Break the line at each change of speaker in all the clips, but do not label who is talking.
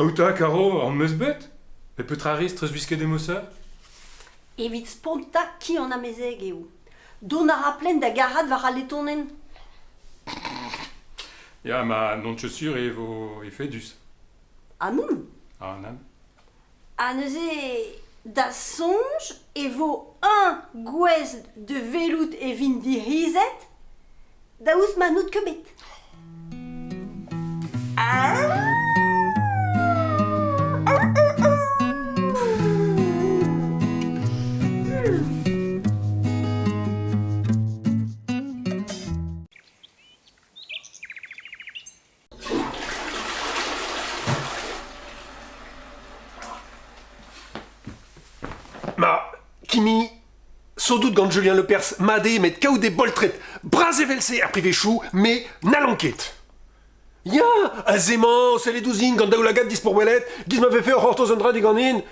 Aouta, Caro, en meus bet peut petra riz treus des emosa
Evit sponta ki an amezeg eo. Don a rapplen da garad war a letonen.
Ya, ma non tchosur e vo e fedus.
Amoun,
Ah, nan.
a neuze da sonj e vo un gwez de velout e vin di rizet? Da ouz manout kebet?
Kimi, sans doute gant Julien Lepers made met kaout des boltret, bras evelse ar privechou, mais nalanket. Ya, azement, c'est les douzines gant daoulagat dis pour welet, giz m'avait fait hortos andra di ganin.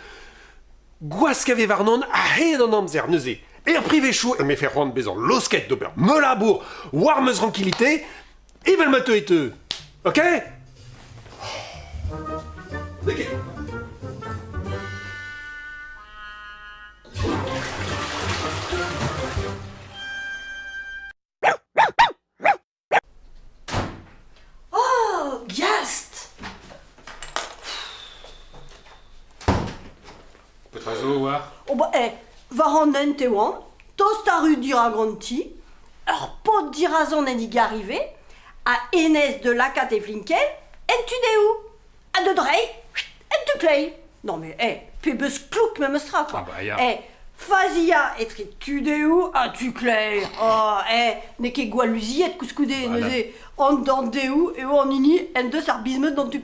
Gwas kave varnon a he an amzer neuze. Er privechou, me fait rond bezan losket d'ober, me labour, war meus tranquillité, evel ma et eux. Ok? Ok.
Petrazo, war
Oh bah, eh, war an den te oan, tost a ru dira granti, ur pot dirazon en ig arrive, a enez de lakat e flinken, en tu deu, a de drei, en tu klei. Non mais, eh, pe beus klouk me meustra, quoi.
Ah bah, ya.
Eh, fazia etre tu deu, a tu klei. Oh, eh, ne ket gwal luziet
Voilà.
neuze, an dan deu, o an ini, en deus ar bizmeut dan tu.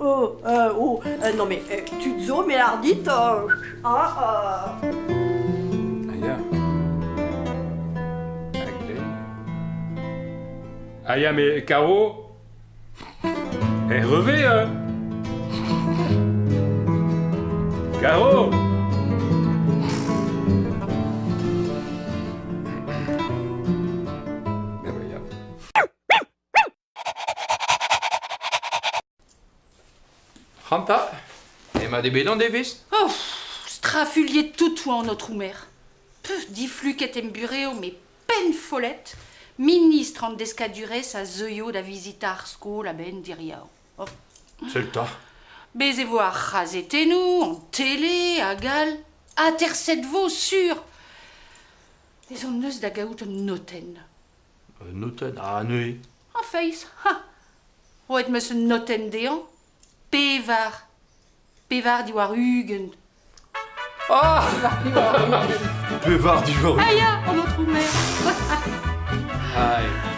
Oh, euh, oh, euh, non mais, eh, tu zo, mais l'ardit, euh, ah, ah.
Ah, ya. Agle. Ah, ya, mais Caro Eh, revez, hein Caro
30 Ema debedan devez
Oh, strafuliet toutoù an notre oumer. Peu difluk et embureo, mais peine folette, ministre en descadurez a zeuio da visita ar sko la ben diriao. Oh.
Selta.
Beze vo ar razetenou, an télé, a gal, a terset vo, sur. Bez an neus da noten.
Euh, noten, ah, neue.
An feiz, ha. Roet meus un noten dean, Pevar. Pevar di war ugent.
Ah
Bevard du jour.
Aya, en notre mère.
Aïe.